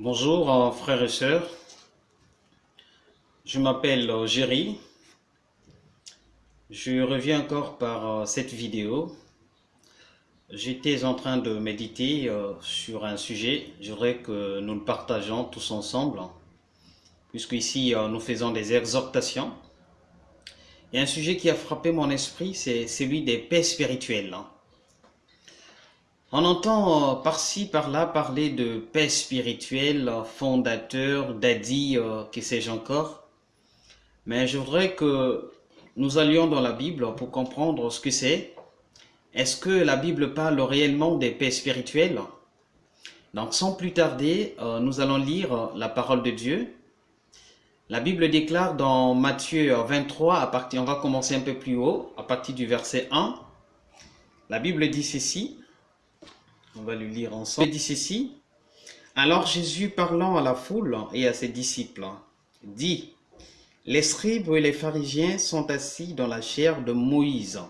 Bonjour euh, frères et sœurs, je m'appelle euh, Géry, je reviens encore par euh, cette vidéo. J'étais en train de méditer sur un sujet, je voudrais que nous le partageons tous ensemble, puisque ici nous faisons des exhortations. Et un sujet qui a frappé mon esprit, c'est celui des paix spirituelles. On entend euh, par-ci, par-là parler de paix spirituelle, fondateur, daddy, euh, que sais-je encore. Mais je voudrais que nous allions dans la Bible pour comprendre ce que c'est. Est-ce que la Bible parle réellement des paix spirituelles? Donc sans plus tarder, euh, nous allons lire la parole de Dieu. La Bible déclare dans Matthieu 23, à partir, on va commencer un peu plus haut, à partir du verset 1. La Bible dit ceci. On va lui lire ensemble. Il dit ceci. Alors Jésus parlant à la foule et à ses disciples, dit, Les scribes et les pharisiens sont assis dans la chair de Moïse.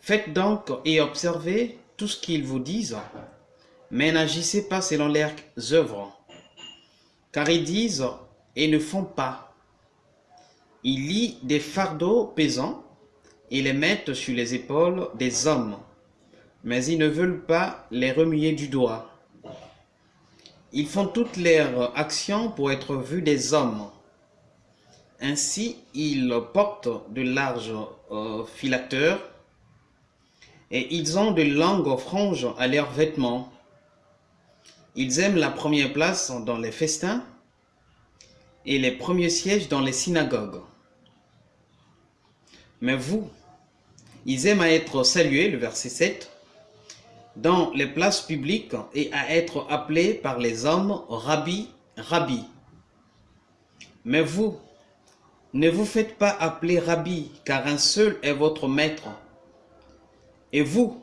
Faites donc et observez tout ce qu'ils vous disent, mais n'agissez pas selon leurs œuvres, car ils disent et ne font pas. Ils lient des fardeaux pesants et les mettent sur les épaules des hommes mais ils ne veulent pas les remuer du doigt. Ils font toutes leurs actions pour être vus des hommes. Ainsi, ils portent de larges euh, filateurs et ils ont de longues franges à leurs vêtements. Ils aiment la première place dans les festins et les premiers sièges dans les synagogues. Mais vous, ils aiment à être salués, le verset 7, dans les places publiques et à être appelé par les hommes Rabbi, Rabbi. Mais vous, ne vous faites pas appeler Rabbi, car un seul est votre maître. Et vous,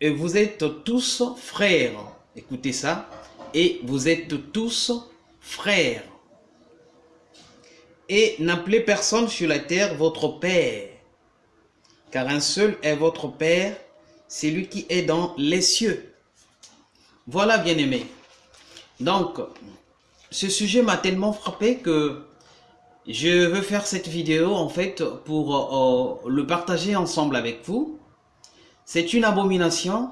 et vous êtes tous frères. Écoutez ça. Et vous êtes tous frères. Et n'appelez personne sur la terre votre Père, car un seul est votre Père, c'est lui qui est dans les cieux. Voilà, bien-aimé. Donc, ce sujet m'a tellement frappé que je veux faire cette vidéo, en fait, pour euh, le partager ensemble avec vous. C'est une abomination,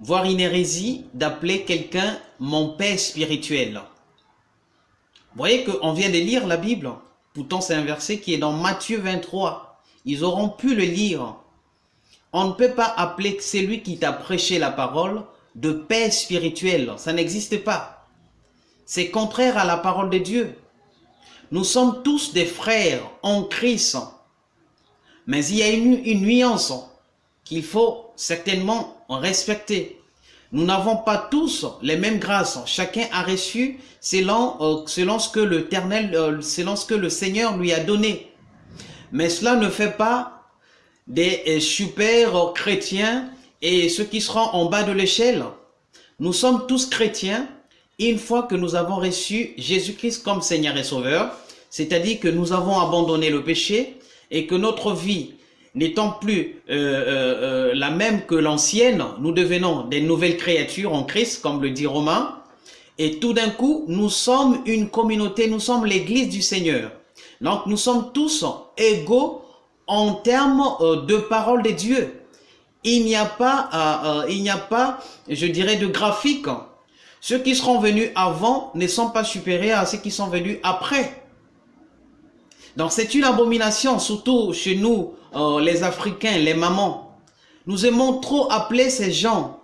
voire une hérésie, d'appeler quelqu'un mon père spirituel. Vous voyez qu'on vient de lire la Bible. Pourtant, c'est un verset qui est dans Matthieu 23. Ils auront pu le lire on ne peut pas appeler celui qui t'a prêché la parole de paix spirituelle. Ça n'existe pas. C'est contraire à la parole de Dieu. Nous sommes tous des frères en Christ. Mais il y a une, nuance qu'il faut certainement respecter. Nous n'avons pas tous les mêmes grâces. Chacun a reçu selon, euh, euh, selon ce que le Seigneur lui a donné. Mais cela ne fait pas des euh, super chrétiens et ceux qui seront en bas de l'échelle. Nous sommes tous chrétiens une fois que nous avons reçu Jésus-Christ comme Seigneur et Sauveur, c'est-à-dire que nous avons abandonné le péché et que notre vie n'étant plus euh, euh, la même que l'ancienne, nous devenons des nouvelles créatures en Christ, comme le dit Romain, et tout d'un coup, nous sommes une communauté, nous sommes l'église du Seigneur. Donc nous sommes tous égaux en termes euh, de parole de Dieu. Il n'y a pas, euh, euh, il n'y a pas, je dirais, de graphique. Ceux qui seront venus avant ne sont pas supérieurs à ceux qui sont venus après. Donc c'est une abomination, surtout chez nous, les Africains, les mamans. Nous aimons trop appeler ces gens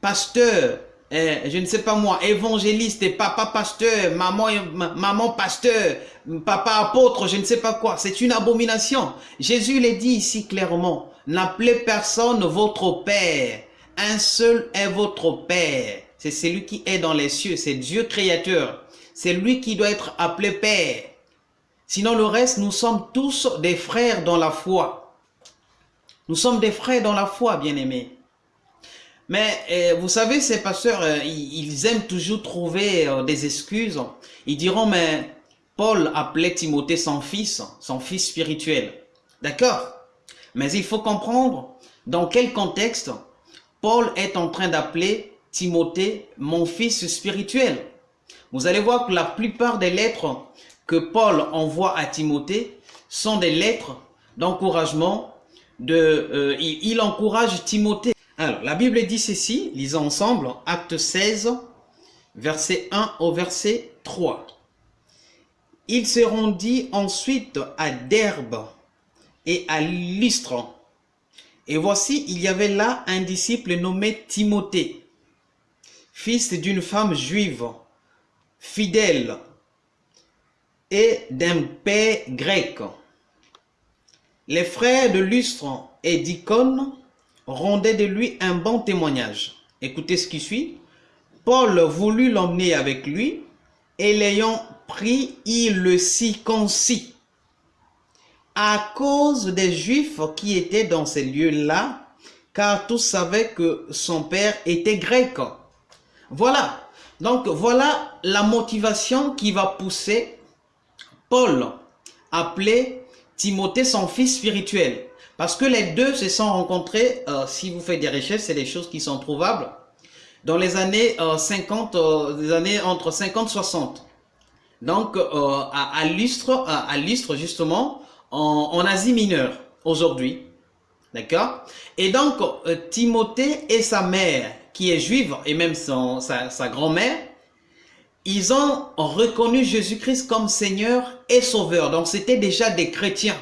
pasteurs, eh, je ne sais pas moi, évangéliste et papa pasteur, maman, maman pasteur, papa apôtre, je ne sais pas quoi. C'est une abomination. Jésus l'a dit ici clairement. N'appelez personne votre Père. Un seul est votre Père. C'est celui qui est dans les cieux. C'est Dieu créateur. C'est lui qui doit être appelé Père. Sinon le reste, nous sommes tous des frères dans la foi. Nous sommes des frères dans la foi, bien-aimés. Mais euh, vous savez, ces pasteurs, euh, ils, aiment toujours trouver euh, des excuses. Ils diront, mais Paul appelait Timothée son fils, son fils spirituel. D'accord? Mais il faut comprendre dans quel contexte Paul est en train d'appeler Timothée, mon fils spirituel. Vous allez voir que la plupart des lettres que Paul envoie à Timothée sont des lettres d'encouragement. De, euh, il, encourage Timothée. Alors, la Bible dit ceci, lisons ensemble, acte 16, verset 1 au verset 3. Il se rendit ensuite à Derbe et à Lystre. Et voici, il y avait là un disciple nommé Timothée, fils d'une femme juive, fidèle et d'un père grec. Les frères de Lustre et d'Icône rendaient de lui un bon témoignage. Écoutez ce qui suit. Paul voulut l'emmener avec lui et l'ayant pris, il le circoncit. À cause des Juifs qui étaient dans ces lieux-là, car tous savaient que son père était grec. Voilà. Donc voilà la motivation qui va pousser Paul à appeler Timothée son fils spirituel. Parce que les deux se sont rencontrés, euh, si vous faites des recherches, c'est des choses qui sont trouvables, dans les années 50, euh, euh, des années entre 50 et 60. Donc à, à, Lustre, à, justement, en, Asie mineure, aujourd'hui. D'accord? Et donc Timothée et sa mère, qui est juive, et même sa grand-mère, ils ont reconnu Jésus-Christ comme Seigneur et Sauveur. Donc c'était déjà des chrétiens.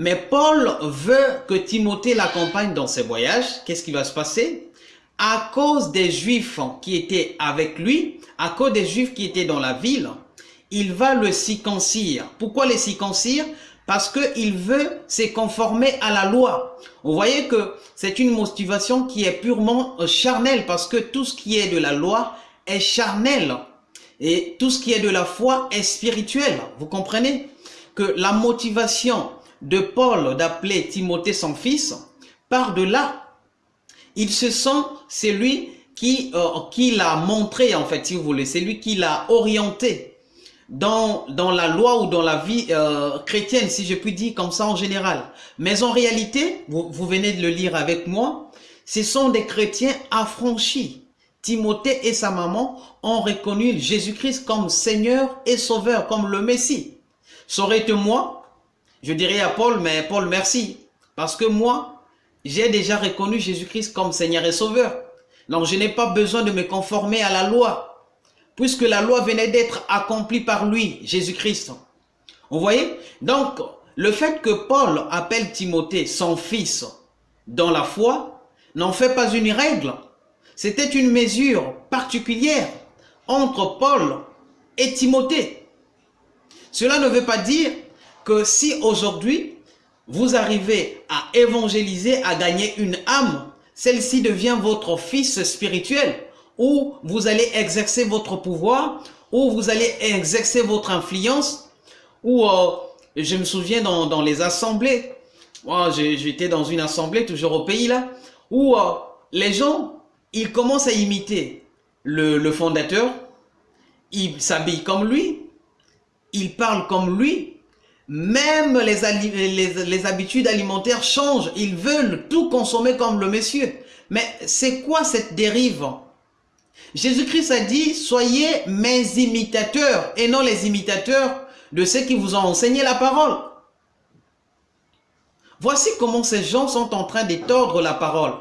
Mais Paul veut que Timothée l'accompagne dans ses voyages. Qu'est-ce qui va se passer? À cause des Juifs qui étaient avec lui, à cause des Juifs qui étaient dans la ville, il va le circoncire. Pourquoi les circoncire? Parce qu'il veut se conformer à la loi. Vous voyez que c'est une motivation qui est purement euh, charnelle parce que tout ce qui est de la loi est charnel et tout ce qui est de la foi est spirituel. Vous comprenez? Que la motivation de Paul d'appeler Timothée son fils part de là. Il se sent, c'est lui qui, euh, qui l'a montré en fait, si vous voulez, c'est lui qui l'a orienté dans, dans la loi ou dans la vie euh, chrétienne, si je puis dire comme ça en général. Mais en réalité, vous, vous venez de le lire avec moi, ce sont des chrétiens affranchis. Timothée et sa maman ont reconnu Jésus-Christ comme Seigneur et Sauveur, comme le Messie. Ça aurait été moi, je dirais à Paul, mais Paul, merci. Parce que moi, j'ai déjà reconnu Jésus-Christ comme Seigneur et Sauveur. Donc, je n'ai pas besoin de me conformer à la loi. Puisque la loi venait d'être accomplie par lui, Jésus-Christ. Vous voyez? Donc, le fait que Paul appelle Timothée son fils dans la foi n'en fait pas une règle. C'était une mesure particulière entre Paul et Timothée. Cela ne veut pas dire que si aujourd'hui, vous arrivez à évangéliser, à gagner une âme, celle-ci devient votre fils spirituel, ou vous allez exercer votre pouvoir, ou vous allez exercer votre influence, ou euh, je me souviens dans, les assemblées, moi j'étais dans une assemblée toujours au pays là, où euh, les gens, ils commencent à imiter le, le fondateur, ils s'habillent comme lui, ils parlent comme lui, même les, habitudes alimentaires changent. Ils veulent tout consommer comme le monsieur. Mais c'est quoi cette dérive? Jésus-Christ a dit, soyez mes imitateurs et non les imitateurs de ceux qui vous ont enseigné la parole. Voici comment ces gens sont en train d'étordre la parole.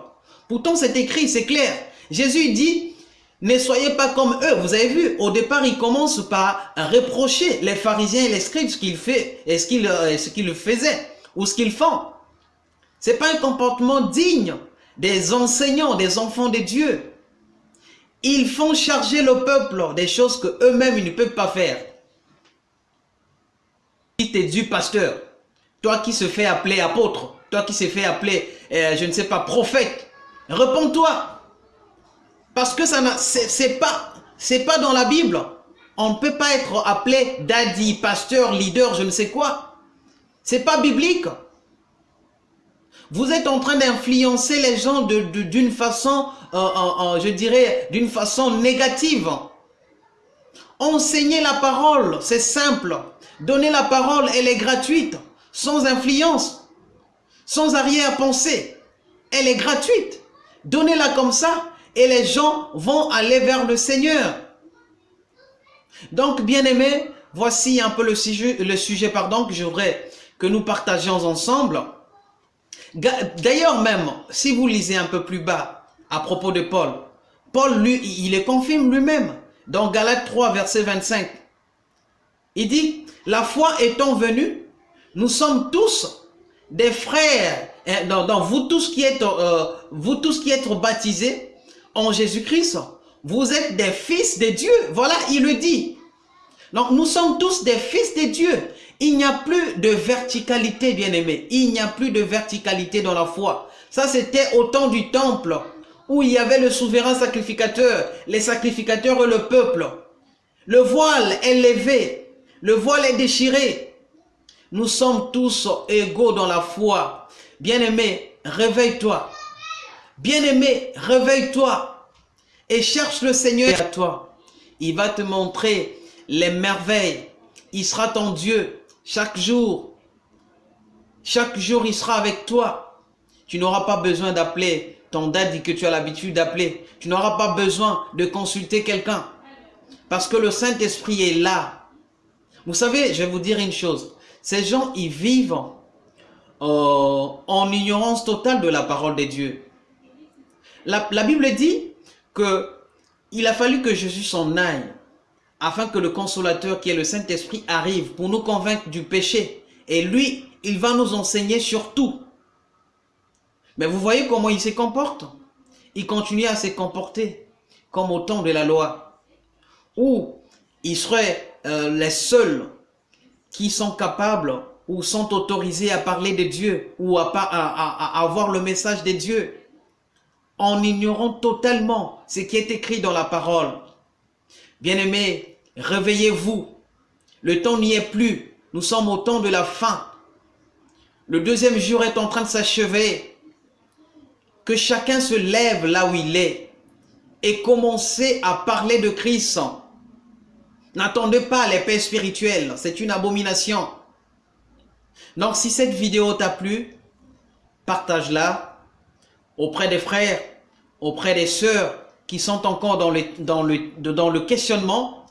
Pourtant c'est écrit, c'est clair. Jésus dit, ne soyez pas comme eux. Vous avez vu, au départ, il commence par reprocher les pharisiens et les scribes ce qu'ils fait et ce qu'ils euh, ce qu'ils faisaient ou ce qu'ils font. C'est pas un comportement digne des enseignants, des enfants de Dieu. Ils font charger le peuple des choses que eux-mêmes ne peuvent pas faire. Si tu es du pasteur, toi qui se fais appeler apôtre, toi qui se fait appeler, euh, je ne sais pas, prophète, réponds-toi. Parce que ça c'est pas, dans la Bible. On ne peut pas être appelé daddy, pasteur, leader, je ne sais quoi. C'est pas biblique. Vous êtes en train d'influencer les gens d'une façon, euh, euh, euh, je dirais, d'une façon négative. Enseigner la parole, c'est simple. Donner la parole, elle est gratuite, sans influence, sans arrière-pensée. Elle est gratuite. Donnez-la comme ça, et les gens vont aller vers le Seigneur. Donc, bien aimé, voici un peu le sujet, le que je voudrais que nous partagions ensemble. D'ailleurs même, si vous lisez un peu plus bas à propos de Paul, Paul, lui, il le confirme lui-même dans Galates 3, verset 25. Il dit, la foi étant venue, nous sommes tous des frères, hein, dans, vous tous qui êtes, euh, vous tous qui êtes baptisés Jésus-Christ, vous êtes des fils de Dieu. Voilà, il le dit. Donc, nous sommes tous des fils de Dieu. Il n'y a plus de verticalité, bien aimé. Il n'y a plus de verticalité dans la foi. Ça, c'était au temps du temple, où il y avait le souverain sacrificateur, les sacrificateurs et le peuple. Le voile est levé, le voile est déchiré. Nous sommes tous égaux dans la foi. Bien-aimé, réveille-toi. Bien-aimé, réveille-toi et cherche le Seigneur à toi. Il va te montrer les merveilles. Il sera ton Dieu chaque jour. Chaque jour, il sera avec toi. Tu n'auras pas besoin d'appeler ton daddy que tu as l'habitude d'appeler. Tu n'auras pas besoin de consulter quelqu'un. Parce que le Saint-Esprit est là. Vous savez, je vais vous dire une chose. Ces gens, ils vivent euh, en ignorance totale de la parole de Dieu. La, Bible dit que il a fallu que Jésus s'en aille afin que le consolateur qui est le Saint-Esprit arrive pour nous convaincre du péché. Et lui, il va nous enseigner sur tout. Mais vous voyez comment il se comporte? Il continue à se comporter comme au temps de la loi, où il serait euh, les seuls qui sont capables ou sont autorisés à parler de Dieu ou à, à, à avoir le message de Dieu en ignorant totalement ce qui est écrit dans la parole. Bien-aimés, réveillez-vous. Le temps n'y est plus. Nous sommes au temps de la fin. Le deuxième jour est en train de s'achever. Que chacun se lève là où il est et commencez à parler de Christ. N'attendez pas les paix spirituelles, c'est une abomination. Donc si cette vidéo t'a plu, partage-la auprès des frères, auprès des sœurs, qui sont encore dans le, questionnement,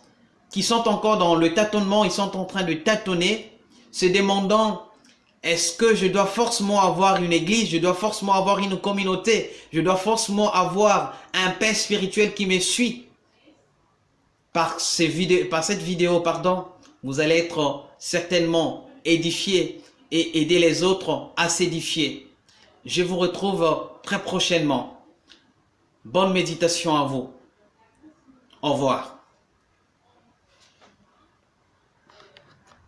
qui sont encore dans le tâtonnement, ils sont en train de tâtonner, se demandant est-ce que je dois forcément avoir une église, je dois forcément avoir une communauté, je dois forcément avoir un père spirituel qui me suit? Par, par cette vidéo, pardon, vous allez être certainement édifié et aider les autres à s'édifier. Je vous retrouve très prochainement. Bonne méditation à vous. Au revoir.